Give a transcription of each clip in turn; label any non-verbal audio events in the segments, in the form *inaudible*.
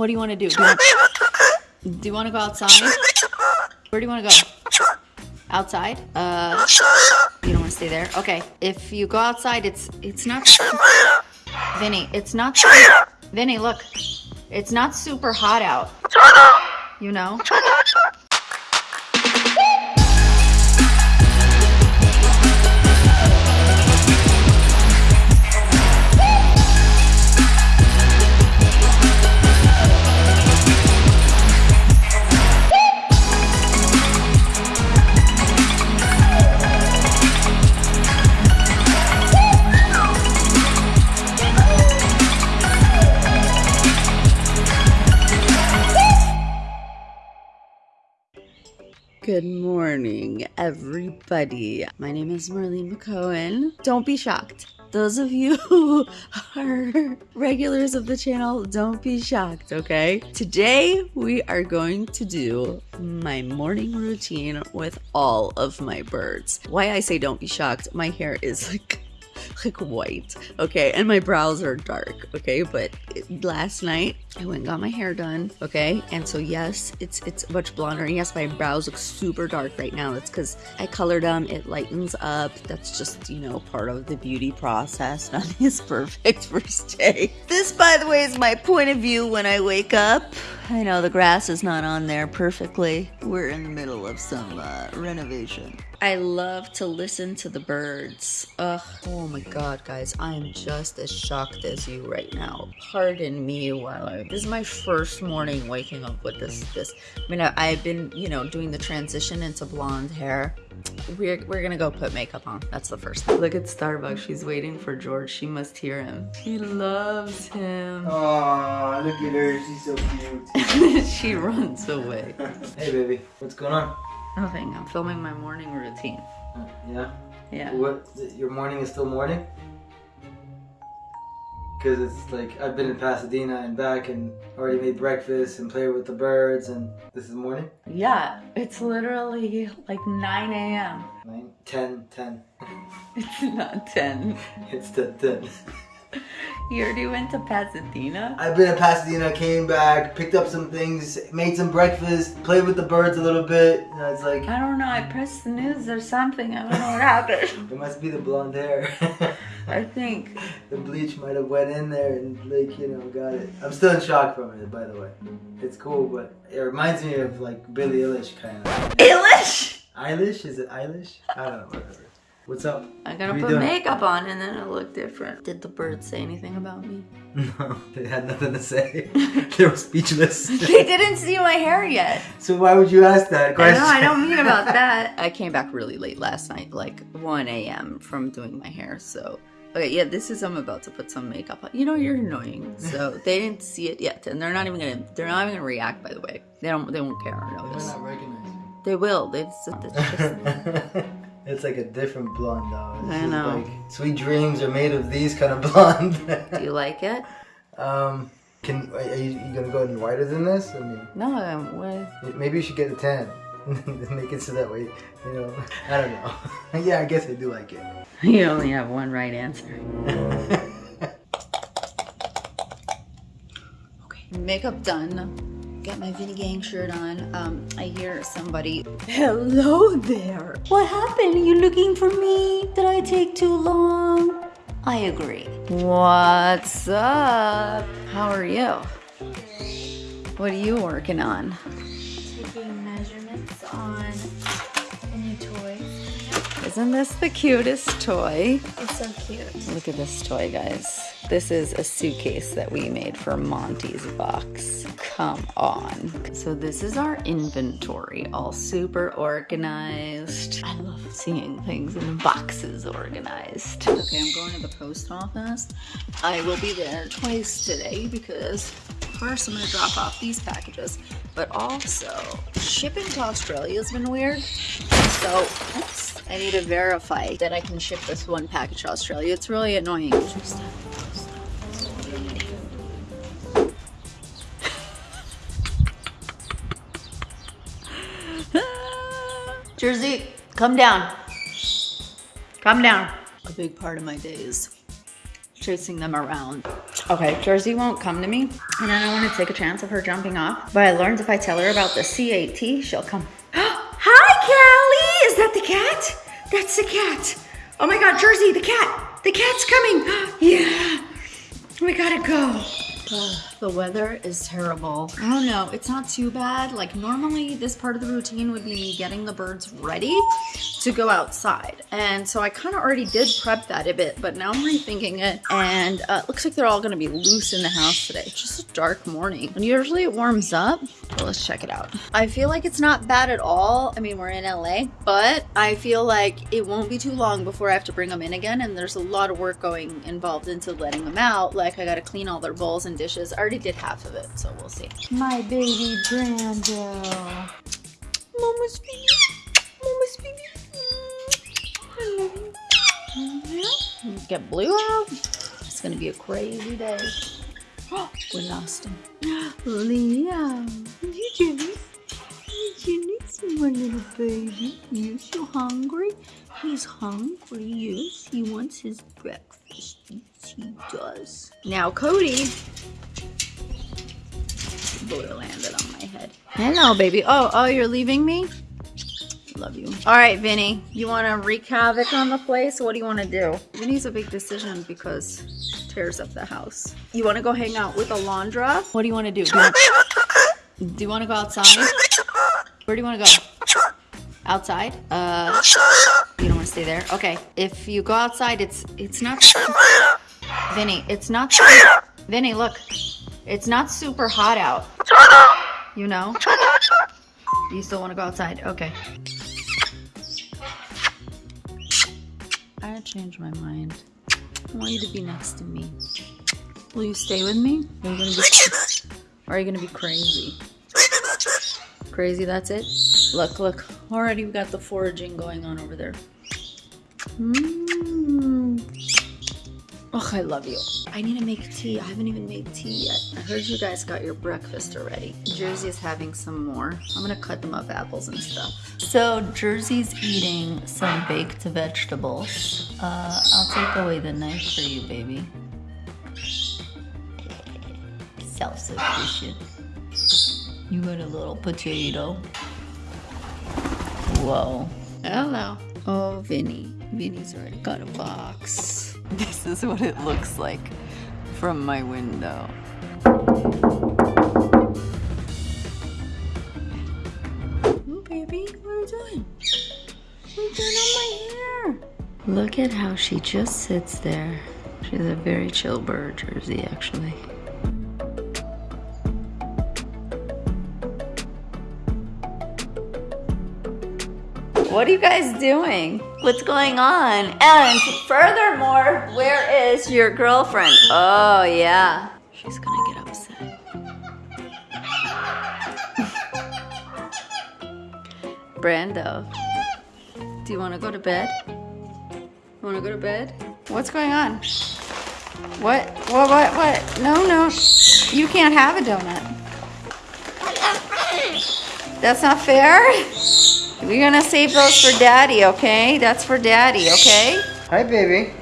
What do you want to do? Do you want, do you want to go outside? Where do you want to go? Outside? Uh, you don't want to stay there. Okay. If you go outside, it's it's not. Vinny, it's not. Vinny, look. It's not super hot out. You know. Good morning, everybody. My name is Marlene Mc'Cohen. Don't be shocked. Those of you *laughs* who are regulars of the channel, don't be shocked, okay? Today, we are going to do my morning routine with all of my birds. Why I say don't be shocked, my hair is *laughs* like like white, okay? And my brows are dark, okay? But last night I went and got my hair done, okay? And so yes, it's it's much blonder. And yes, my brows look super dark right now. That's because I colored them. It lightens up. That's just you know part of the beauty process. *laughs* Nothing is perfect first day. This, by the way, is my point of view when I wake up. I know the grass is not on there perfectly. We're in the middle of some uh, renovation. I love to listen to the birds. Ugh, oh my god, guys, I am just as shocked as you right now. Pardon me while I. This is my first morning waking up with this. This. I mean, I, I've been, you know, doing the transition into blonde hair. We're, we're gonna go put makeup on. That's the first thing. Look at Starbucks. She's waiting for George. She must hear him. She loves him. Aw, look at her. She's so cute. *laughs* she runs away. *laughs* hey, baby. What's going on? Nothing. I'm filming my morning routine. Uh, yeah? Yeah. What? Your morning is still morning? Because it's like, I've been in Pasadena and back and already made breakfast and played with the birds and this is morning? Yeah, it's literally like 9 a.m. 9, 10, 10. *laughs* It's not 10. It's 10, 10. *laughs* *laughs* You already went to Pasadena? I've been in Pasadena, came back, picked up some things, made some breakfast, played with the birds a little bit. And it's like, I don't know. I pressed the news or something. I don't know what happened. *laughs* it must be the blonde hair. *laughs* I think. the bleach might have went in there and like you know got it. I'm still in shock from it, by the way. It's cool, but it reminds me of like Billie Eilish kind of. Eilish? Eilish? Is it Eilish? I don't know. Whatever. What's up? I gotta put doing? makeup on and then i'll look different. Did the birds say anything about me? *laughs* No, they had nothing to say. *laughs* they were speechless. *laughs* they didn't see my hair yet. so why would you ask that I question? know, I don't mean about that. I came back really late last night, like 1 a.m. from doing my hair, so. Okay, yeah, this is I'm about to put some makeup on. You know, you're annoying. So they didn't see it yet, and they're not even gonna. They're not even gonna react. By the way, they don't. They won't care or They're notice. not recognizing. They will. They just. It's like a different blonde though. This I know. Like, sweet dreams are made of these kind of blonde. *laughs* do you like it? um, can are you, you gonna go any whiter than this? I mean. No, I'm with. Maybe you should get a tan. *laughs* Make it so that way, you know. I don't know. *laughs* yeah, I guess I do like it. You only have one right answer. Okay, makeup done. Got my Vinny Gang shirt on. Um, I hear somebody. Hello there. What happened? You looking for me? Did I take too long? I agree. What's up? How are you? What are you working on? taking measurements on a new toy. Isn't this the cutest toy? It's so cute. Look at this toy, guys. This is a suitcase that we made for Monty's box. Come on. So this is our inventory, all super organized. I love seeing things in boxes organized. Okay, I'm going to the post office. I will be there twice today because first I'm gonna drop off these packages, but also shipping to Australia has been weird. So, oops, I need to verify that I can ship this one package to Australia. It's really annoying. *laughs* Jersey, come down. Come down. A big part of my day is chasing them around. Okay, Jersey won't come to me, and I don't want to take a chance of her jumping off. But I learned if I tell her about the CAT, she'll come. *gasps* Hi, Callie! Is that the cat? That's the cat. Oh my God, Jersey, the cat. The cat's coming. *gasps* yeah. We gotta go. The weather is terrible. I don't know, it's not too bad. Like normally this part of the routine would be me getting the birds ready to go outside. And so I kind of already did prep that a bit, but now I'm rethinking it. And uh, it looks like they're all gonna be loose in the house today. It's just a dark morning. And usually it warms up. Well, let's check it out. I feel like it's not bad at all. I mean, we're in LA, but I feel like it won't be too long before I have to bring them in again. And there's a lot of work going involved into letting them out. Like I gotta clean all their bowls and dishes. I already did half of it, so we'll see. My baby Brando. Mama's baby. Mama's baby. I love mm-hmm. you. Get blue out. It's gonna be a crazy day. *gasps* we lost him. Leo, you jealous? You jealous, my little baby? You so hungry? He's hungry, yes. He wants his breakfast. Yes, he does. Now, Cody. Blue landed on my head. Hello, baby. Oh, oh, you're leaving me? Love you. All right, Vinny. You want to wreak havoc on the place? What do you want to do? Vinny's a big decision because tears up the house. You want to go hang out with Alondra? What do you want to do? Do you want, do you want to go outside? Where do you want to go? Outside? Uh, you don't want to stay there. Okay. If you go outside, it's it's not. Vinny, it's not. Vinny, look. It's not super hot out. You know? You still want to go outside? Okay. I changed my mind. I want you to be next to me. Will you stay with me? Are you gonna be, or are you gonna be crazy? Crazy, that's it? Look, look. Already we got the foraging going on over there. Mmm. Oh, I love you. I need to make tea. I haven't even made tea yet. I heard you guys got your breakfast already. Jersey is having some more. I'm gonna cut them up apples and stuff. So Jersey's eating some baked vegetables. Uh, I'll take away the knife for you, baby. Self-sufficient. You got a little potato. Whoa. Hello. Oh, Vinny. Vinny's already got a box. *laughs* This is what it looks like from my window. Oh, baby, what are you doing? What are you doing on my hair? Look at how she just sits there. She's a very chill bird, Jersey, actually. What are you guys doing? What's going on? And furthermore, where is your girlfriend? Oh, yeah. She's gonna get upset. *laughs* Brando, do you wanna go to bed? You wanna go to bed? What's going on? What? What? What? What? No, no. You can't have a donut. That's not fair. We're gonna save those for daddy, okay? That's for daddy, okay? Hi, baby.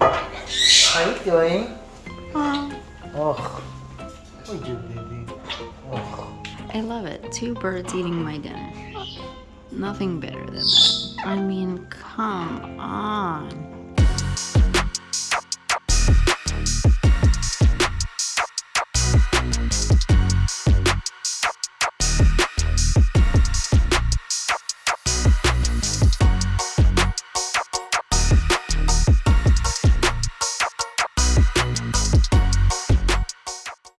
How you doing? Oh, Oh, what you baby? Oh. I love it. Two birds eating my dinner. Nothing better than that. I mean, come on.